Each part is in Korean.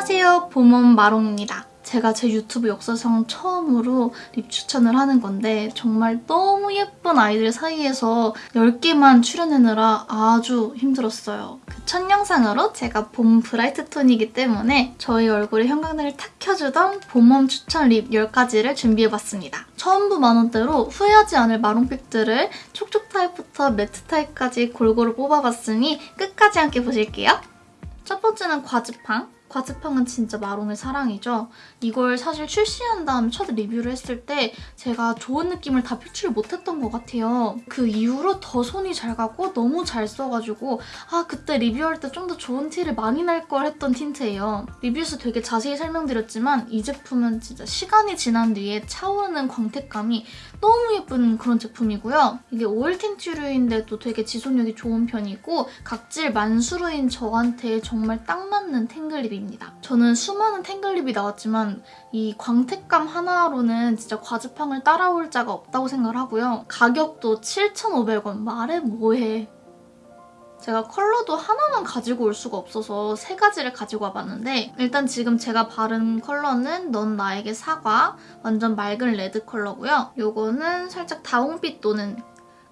안녕하세요 봄원 마롱입니다. 제가 제 유튜브 역사상 처음으로 lip 추천을 하는 건데 정말 너무 예쁜 아이들 사이에서 10개만 추려내느라 아주 힘들었어요. 그 첫 영상으로 제가 봄 bright 톤이기 때문에 저희 얼굴에 형광등을 탁 켜주던 봄warm 추천 lip 10가지를 준비해봤습니다. 처음부 만원대로 후회하지 않을 마롱pick들을 촉촉 타입부터 매트 타입까지 골고루 뽑아봤으니 끝까지 함께 보실게요. 첫 번째는 과즙팡. 과즙팡은 진짜 마롱의 사랑이죠. 이걸 사실 출시한 다음 첫 리뷰를 했을 때 제가 좋은 느낌을 다 표출을 못했던 것 같아요. 그 이후로 더 손이 잘 가고 너무 잘 써가지고 아 그때 리뷰할 때 좀 더 좋은 티를 많이 낼 걸 했던 tint예요. 리뷰에서 되게 자세히 설명드렸지만 이 제품은 진짜 시간이 지난 뒤에 차오르는 광택감이 너무 예쁜 그런 제품이고요. 이게 오일 tint류인데도 되게 지속력이 좋은 편이고 각질 만수르인 저한테 정말 딱 맞는 탱글lip입니다. 저는 수많은 탱글lip이 나왔지만 이 광택감 하나로는 진짜 과즙팡을 따라올 자가 없다고 생각을 하고요. 가격도 7,500원. 말해 뭐해. 제가 컬러도 하나만 가지고 올 수가 없어서 세 가지를 가지고 와봤는데 일단 지금 제가 바른 컬러는 넌 나에게 사과 완전 맑은 레드 컬러고요. 요거는 살짝 다홍빛 도는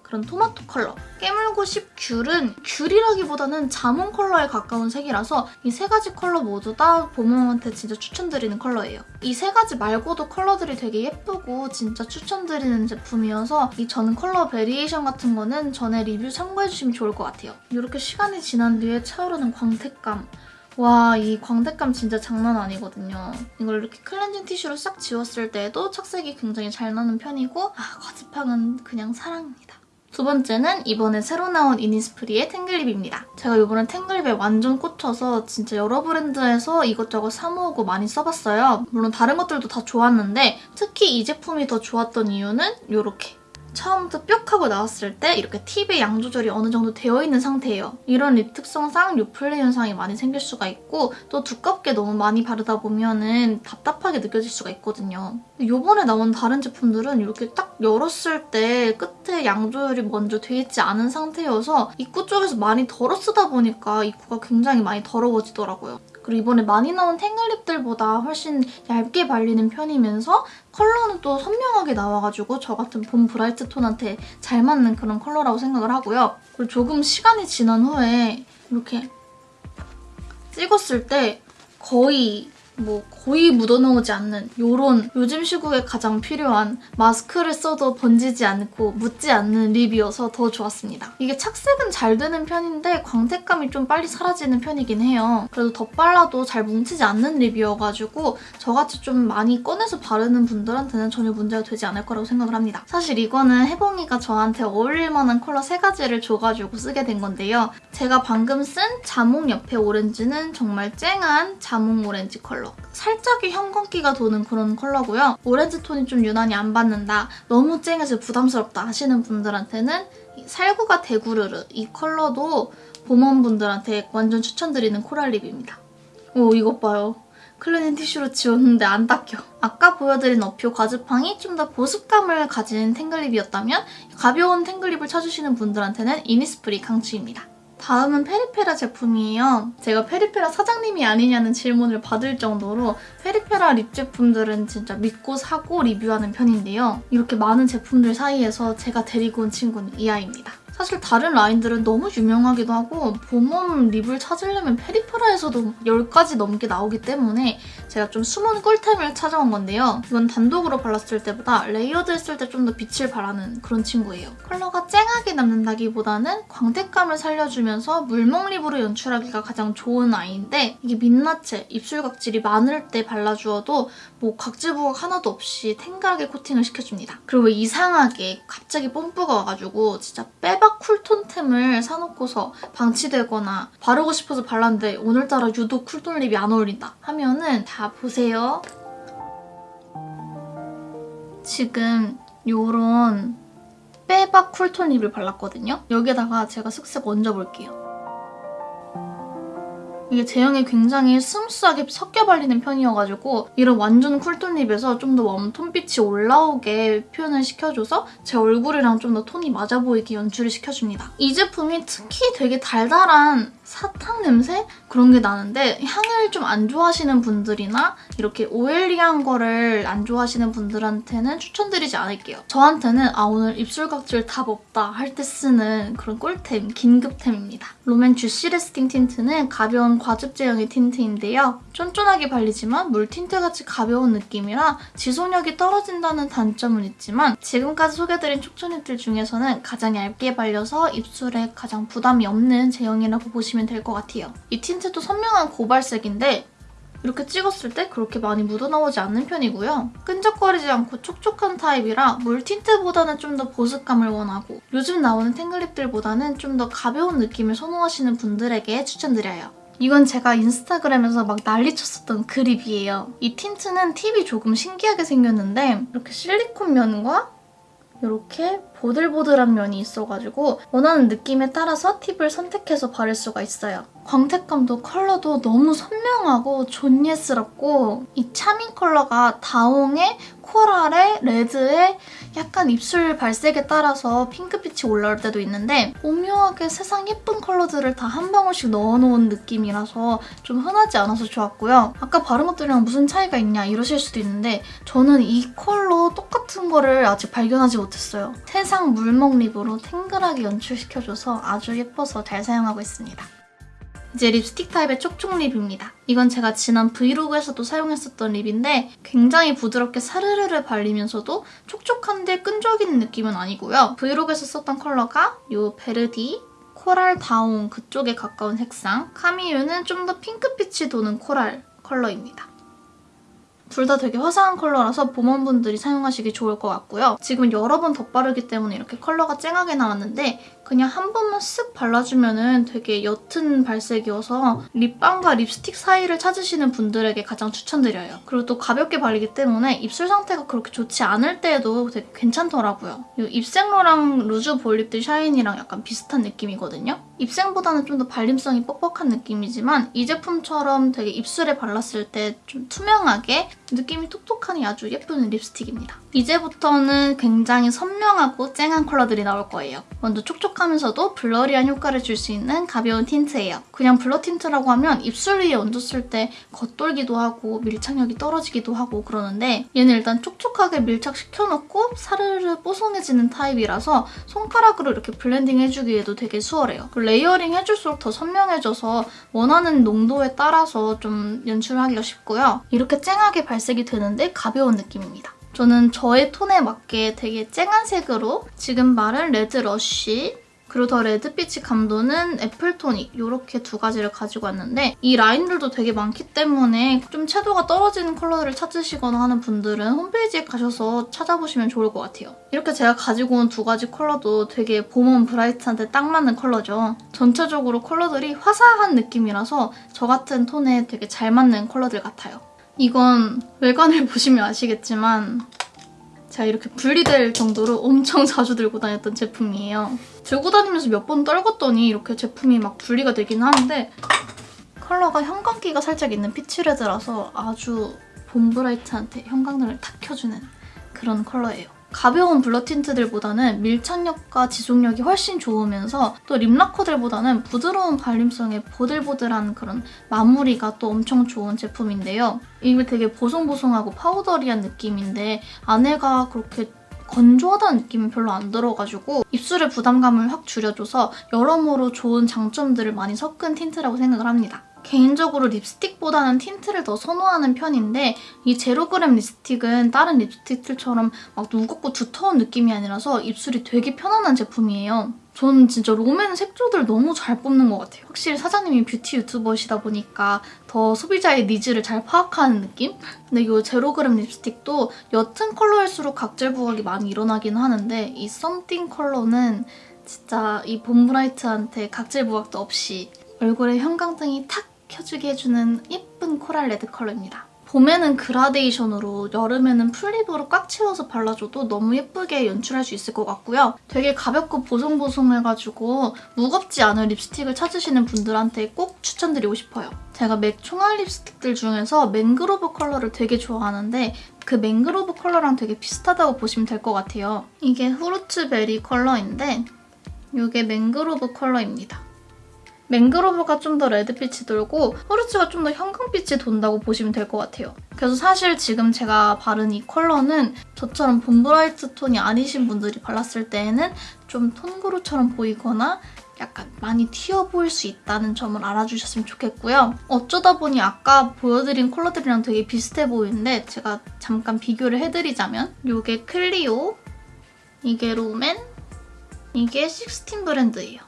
그런 토마토 컬러. 깨물고 싶 귤은 귤이라기보다는 자몽 컬러에 가까운 색이라서 이 세 가지 컬러 모두 다 봄웜한테 진짜 추천드리는 컬러예요. 이 세 가지 말고도 컬러들이 되게 예쁘고 진짜 추천드리는 제품이어서 이 저는 컬러 variation 같은 거는 전에 리뷰 참고해주시면 좋을 것 같아요. 이렇게 시간이 지난 뒤에 차오르는 광택감. 와, 이 광택감 진짜 장난 아니거든요. 이걸 이렇게 클렌징 티슈로 싹 지웠을 때도 착색이 굉장히 잘 나는 편이고 아, 과즙팡은 그냥 사랑입니다. 두 번째는 이번에 새로 나온 이니스프리의 탱글립입니다. 제가 이번에 탱글립에 완전 꽂혀서 진짜 여러 브랜드에서 이것저것 사 모으고 많이 써봤어요. 물론 다른 것들도 다 좋았는데 특히 이 제품이 더 좋았던 이유는 이렇게 처음부터 뿅 하고 나왔을 때 이렇게 팁의 양 조절이 어느 정도 되어 있는 상태예요. 이런 립 특성상 요플레 현상이 많이 생길 수가 있고 또 두껍게 너무 많이 바르다 보면 은 답답하게 느껴질 수가 있거든요. 이번에 나온 다른 제품들은 이렇게 딱 열었을 때 끝에 양 조절이 먼저 돼 있지 않은 상태여서 입구 쪽에서 많이 덜어 쓰다 보니까 입구가 굉장히 많이 더러워지더라고요. 그리고 이번에 많이 나온 탱글립들보다 훨씬 얇게 발리는 편이면서 컬러는 또 선명하게 나와가지고 저 같은 봄 bright 톤한테 잘 맞는 그런 컬러라고 생각을 하고요. 그리고 조금 시간이 지난 후에 이렇게 찍었을 때 거의 뭐 거의 묻어나오지 않는 이런 요즘 시국에 가장 필요한 마스크를 써도 번지지 않고 묻지 않는 립이어서 더 좋았습니다. 이게 착색은 잘 되는 편인데 광택감이 좀 빨리 사라지는 편이긴 해요. 그래도 덧발라도 잘 뭉치지 않는 립이어가지고 저같이 좀 많이 꺼내서 바르는 분들한테는 전혀 문제가 되지 않을 거라고 생각을 합니다. 사실 이거는 혜봉이가 저한테 어울릴 만한 컬러 세 가지를 줘가지고 쓰게 된 건데요. 제가 방금 쓴 자몽 옆에 오렌지는 정말 쨍한 자몽 오렌지 컬러. 살짝의 형광기가 도는 그런 컬러고요. 오렌지 톤이 좀 유난히 안 받는다, 너무 쨍해서 부담스럽다 하시는 분들한테는 살구가 대구르르 이 컬러도 봄원분들한테 완전 추천드리는 코랄 립입니다. 오 이것 봐요. 클리닝 티슈로 지웠는데 안 닦여. 아까 보여드린 어퓨 과즙팡이 좀 더 보습감을 가진 탱글립이었다면 가벼운 탱글립을 찾으시는 분들한테는 이니스프리 강추입니다. 다음은 페리페라 제품이에요. 제가 페리페라 사장님이 아니냐는 질문을 받을 정도로 페리페라 립 제품들은 진짜 믿고 사고 리뷰하는 편인데요. 이렇게 많은 제품들 사이에서 제가 데리고 온 친구는 이 아이입니다. 사실 다른 라인들은 너무 유명하기도 하고 봄웜 립을 찾으려면 페리페라에서도 10가지 넘게 나오기 때문에 제가 좀 숨은 꿀템을 찾아온 건데요. 이건 단독으로 발랐을 때보다 layered 했을 때 좀 더 빛을 발하는 그런 친구예요. 컬러가 쨍하게 남는다기보다는 광택감을 살려주면서 물먹 립으로 연출하기가 가장 좋은 아이인데 이게 민낯에 입술 각질이 많을 때 발라주어도 뭐 각질 부각 하나도 없이 탱글하게 코팅을 시켜줍니다. 그리고 이상하게 갑자기 뽐뿌가 와가지고 진짜 빼박 딱 쿨톤템을 사놓고서 방치되거나 바르고 싶어서 발랐는데 오늘따라 유독 쿨톤 립이 안 어울린다 하면은 다 보세요. 지금 요런 빼박 쿨톤 립을 발랐거든요. 여기다가 제가 슥슥 얹어볼게요. 이게 제형이 굉장히 스무스하게 섞여 발리는 편이어가지고 이런 완전 쿨톤 립에서 좀 더 웜톤빛이 올라오게 표현을 시켜줘서 제 얼굴이랑 좀 더 톤이 맞아 보이게 연출을 시켜줍니다. 이 제품이 특히 되게 달달한 사탕 냄새? 그런 게 나는데 향을 좀 안 좋아하시는 분들이나 이렇게 oily한 거를 안 좋아하시는 분들한테는 추천드리지 않을게요. 저한테는 아 오늘 입술 각질 답 없다 할 때 쓰는 그런 꿀템, 긴급템입니다. 롬앤 주시 레스팅 틴트는 가벼운 과즙 제형의 틴트인데요. 쫀쫀하게 발리지만 물 틴트같이 가벼운 느낌이라 지속력이 떨어진다는 단점은 있지만 지금까지 소개드린 촉촉 틴트 중에서는 가장 얇게 발려서 입술에 가장 부담이 없는 제형이라고 보시면 될 것 같아요. 이 틴트도 선명한 고발색인데 이렇게 찍었을 때 그렇게 많이 묻어나오지 않는 편이고요. 끈적거리지 않고 촉촉한 타입이라 물 틴트보다는 좀 더 보습감을 원하고 요즘 나오는 탱글립들보다는 좀 더 가벼운 느낌을 선호하시는 분들에게 추천드려요. 이건 제가 인스타그램에서 막 난리쳤었던 그 립이에요. 이 틴트는 팁이 조금 신기하게 생겼는데 이렇게 실리콘 면과 이렇게 보들보들한 면이 있어가지고 원하는 느낌에 따라서 팁을 선택해서 바를 수가 있어요. 광택감도 컬러도 너무 선명하고 존예스럽고 이 차밍 컬러가 다홍의 코랄에 레드에 약간 입술 발색에 따라서 핑크빛이 올라올 때도 있는데 오묘하게 세상 예쁜 컬러들을 다 한 방울씩 넣어놓은 느낌이라서 좀 흔하지 않아서 좋았고요. 아까 바른 것들이랑 무슨 차이가 있냐 이러실 수도 있는데 저는 이 컬러 똑같은 거를 아직 발견하지 못했어요. 세상 물먹 립으로 탱글하게 연출시켜줘서 아주 예뻐서 잘 사용하고 있습니다. 이제 립스틱 타입의 촉촉 립입니다. 이건 제가 지난 브이로그에서도 사용했었던 립인데 굉장히 부드럽게 사르르르 발리면서도 촉촉한데 끈적이는 느낌은 아니고요. 브이로그에서 썼던 컬러가 이 베르디 코랄 다운 그쪽에 가까운 색상 카미유는 좀 더 핑크빛이 도는 코랄 컬러입니다. 둘다 되게 화사한 컬러라서 봄웜분들이 사용하시기 좋을 것 같고요. 지금 여러 번 덧바르기 때문에 이렇게 컬러가 쨍하게 나왔는데 그냥 한 번만 쓱 발라주면 은 되게 옅은 발색이어서 립밤과 립스틱 사이를 찾으시는 분들에게 가장 추천드려요. 그리고 또 가볍게 발리기 때문에 입술 상태가 그렇게 좋지 않을 때에도 되게 괜찮더라고요. 이 입생로랑 루즈 볼륍떼 샤인이랑 약간 비슷한 느낌이거든요. 입생보다는 좀 더 발림성이 뻑뻑한 느낌이지만 이 제품처럼 되게 입술에 발랐을 때 좀 투명하게 느낌이 톡톡하니 아주 예쁜 립스틱입니다. 이제부터는 굉장히 선명하고 쨍한 컬러들이 나올 거예요. 먼저 촉촉하면서도 blurry한 효과를 줄 수 있는 가벼운 틴트예요. 그냥 blur 틴트라고 하면 입술 위에 얹었을 때 겉돌기도 하고 밀착력이 떨어지기도 하고 그러는데 얘는 일단 촉촉하게 밀착시켜놓고 사르르 뽀송해지는 타입이라서 손가락으로 이렇게 blending 해주기에도 되게 수월해요. layering 해줄수록 더 선명해져서 원하는 농도에 따라서 좀 연출하기가 쉽고요. 이렇게 쨍하게 발색이 되는데 가벼운 느낌입니다. 저는 저의 톤에 맞게 되게 쨍한 색으로 지금 바른 레드 러쉬 그리고 더 레드빛이 감도는 애플토닉 이렇게 두 가지를 가지고 왔는데 이 라인들도 되게 많기 때문에 좀 채도가 떨어지는 컬러를 찾으시거나 하는 분들은 홈페이지에 가셔서 찾아보시면 좋을 것 같아요. 이렇게 제가 가지고 온 두 가지 컬러도 되게 봄웜 bright한테 딱 맞는 컬러죠. 전체적으로 컬러들이 화사한 느낌이라서 저 같은 톤에 되게 잘 맞는 컬러들 같아요. 이건 외관을 보시면 아시겠지만 제가 이렇게 분리될 정도로 엄청 자주 들고 다녔던 제품이에요. 들고 다니면서 몇 번 떨궜더니 이렇게 제품이 막 분리가 되긴 하는데 컬러가 형광기가 살짝 있는 peach red라서 아주 봄 bright한테 형광등을 탁 켜주는 그런 컬러예요. 가벼운 blur 틴트들보다는 밀착력과 지속력이 훨씬 좋으면서 또 lip lacquer들보다는 부드러운 발림성의 보들보들한 그런 마무리가 또 엄청 좋은 제품인데요. 이게 되게 보송보송하고 powdery한 느낌인데 안에가 그렇게 건조하다는 느낌이 별로 안 들어가지고 입술의 부담감을 확 줄여줘서 여러모로 좋은 장점들을 많이 섞은 틴트라고 생각을 합니다. 개인적으로 립스틱보다는 틴트를 더 선호하는 편인데 이 제로그램 립스틱은 다른 립스틱들처럼 막 무겁고 두터운 느낌이 아니라서 입술이 되게 편안한 제품이에요. 저는 진짜 롬앤 색조들 너무 잘 뽑는 것 같아요. 확실히 사장님이 뷰티 유튜버시다 보니까 더 소비자의 니즈를 잘 파악하는 느낌? 근데 이 제로그램 립스틱도 옅은 컬러일수록 각질 부각이 많이 일어나긴 하는데 이 썸띵 컬러는 진짜 이 봄bright한테 각질 부각도 없이 얼굴에 형광등이 탁 켜주게 해주는 예쁜 coral red 컬러입니다. 봄에는 그라데이션으로 여름에는 full lip으로 꽉 채워서 발라줘도 너무 예쁘게 연출할 수 있을 것 같고요. 되게 가볍고 보송보송해가지고 무겁지 않은 립스틱을 찾으시는 분들한테 꼭 추천드리고 싶어요. 제가 맥 총알 립스틱들 중에서 맹그로브 컬러를 되게 좋아하는데 그 맹그로브 컬러랑 되게 비슷하다고 보시면 될 것 같아요. 이게 후르츠 베리 컬러인데 이게 맹그로브 컬러입니다. 맹그로브가 좀 더 레드빛이 돌고 후르츠가 좀 더 형광빛이 돈다고 보시면 될 것 같아요. 그래서 사실 지금 제가 바른 이 컬러는 저처럼 봄bright 톤이 아니신 분들이 발랐을 때에는 좀 톤그로처럼 보이거나 약간 많이 튀어 보일 수 있다는 점을 알아주셨으면 좋겠고요. 어쩌다 보니 아까 보여드린 컬러들이랑 되게 비슷해 보이는데 제가 잠깐 비교를 해드리자면 이게 클리오, 이게 롬앤, 이게 16 브랜드예요.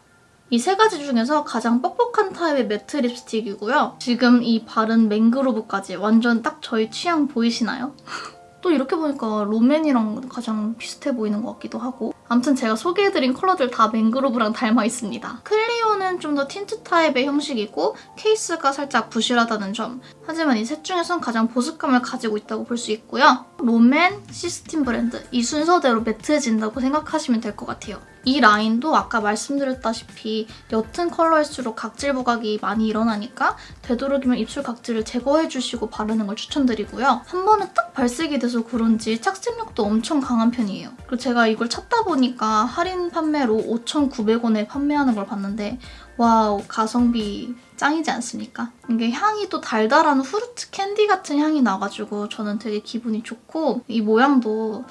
이 세 가지 중에서 가장 뻑뻑한 타입의 matte 립스틱이고요. 지금 이 바른 맹그로브까지 완전 딱 저희 취향 보이시나요? 또 이렇게 보니까 롬앤이랑 가장 비슷해 보이는 것 같기도 하고 아무튼 제가 소개해드린 컬러들 다 맹그로브랑 닮아 있습니다. 클리오는 좀 더 틴트 타입의 형식이고 케이스가 살짝 부실하다는 점 하지만 이 셋 중에선 가장 보습감을 가지고 있다고 볼 수 있고요. 롬앤, 식스틴 브랜드 이 순서대로 matte해진다고 생각하시면 될 것 같아요. 이 라인도 아까 말씀드렸다시피 옅은 컬러일수록 각질 부각이 많이 일어나니까 되도록이면 입술 각질을 제거해주시고 바르는 걸 추천드리고요. 한 번에 딱 발색이 돼서 그런지 착색력도 엄청 강한 편이에요. 그리고 제가 이걸 찾다 보니까 할인 판매로 5,900원에 판매하는 걸 봤는데 wow 가성비 짱이지 않습니까? 이게 향이 또 달달한 fruits candy 같은 향이 나가지고 저는 되게 기분이 좋고 이 모양도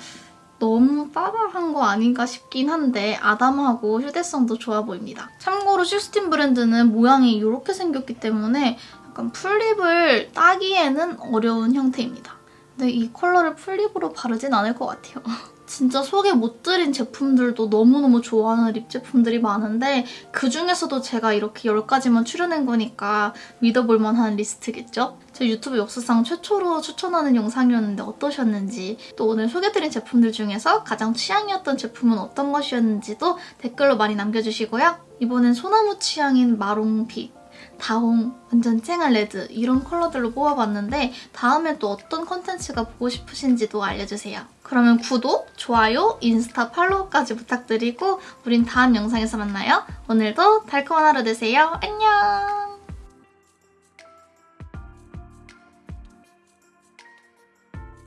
너무 빠발한 거 아닌가 싶긴 한데 아담하고 휴대성도 좋아 보입니다. 참고로 식스틴 브랜드는 모양이 이렇게 생겼기 때문에 약간 full lip을 따기에는 어려운 형태입니다. 근데 이 컬러를 full lip으로 바르진 않을 것 같아요. 진짜 소개 못 드린 제품들도 너무너무 좋아하는 립 제품들이 많은데 그중에서도 제가 이렇게 10가지만 추려낸 거니까 믿어볼 만한 리스트겠죠? 제 유튜브 역사상 최초로 추천하는 영상이었는데 어떠셨는지 또 오늘 소개드린 제품들 중에서 가장 취향이었던 제품은 어떤 것이었는지도 댓글로 많이 남겨주시고요. 이번엔 소나무 취향인 마롱빛 다홍, 완전 쨍한 레드 이런 컬러들로 뽑아봤는데 다음에 또 어떤 컨텐츠가 보고 싶으신지도 알려주세요. 그러면 구독, 좋아요, 인스타 팔로우까지 부탁드리고 우린 다음 영상에서 만나요. 오늘도 달콤한 하루 되세요. 안녕!